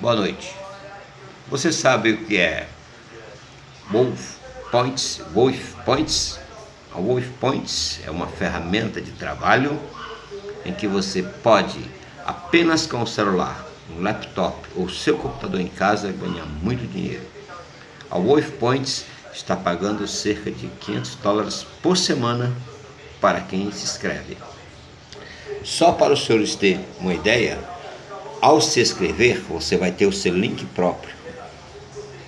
Boa noite. Você sabe o que é Wolf Points? Wolf Points? A Wolf Points é uma ferramenta de trabalho em que você pode, apenas com o celular, um laptop ou seu computador em casa, ganhar muito dinheiro. A Wolf Points está pagando cerca de 500 dólares por semana para quem se inscreve. Só para os senhores terem uma ideia, ao se inscrever, você vai ter o seu link próprio.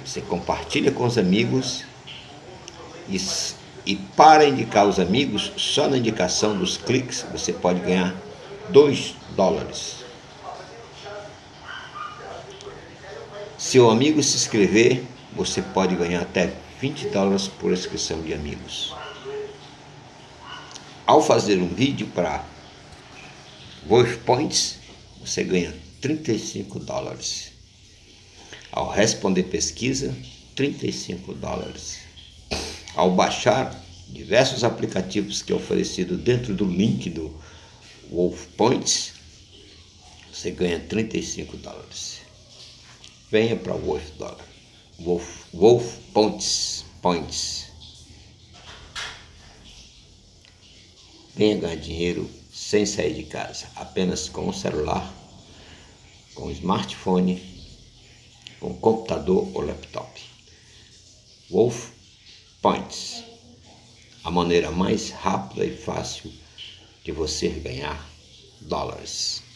Você compartilha com os amigos e, e para indicar os amigos, só na indicação dos cliques, você pode ganhar 2 dólares. Se o amigo se inscrever, você pode ganhar até 20 dólares por inscrição de amigos. Ao fazer um vídeo para Wolf Points, você ganha 35 dólares. Ao responder pesquisa, 35 dólares. Ao baixar diversos aplicativos que é oferecido dentro do link do Wolf Points, você ganha 35 dólares. Venha para Wolf Dollar. Wolf, Wolf Points. Points. Venha ganhar dinheiro sem sair de casa, apenas com o celular com smartphone, com computador ou laptop. Wolf Points a maneira mais rápida e fácil de você ganhar dólares.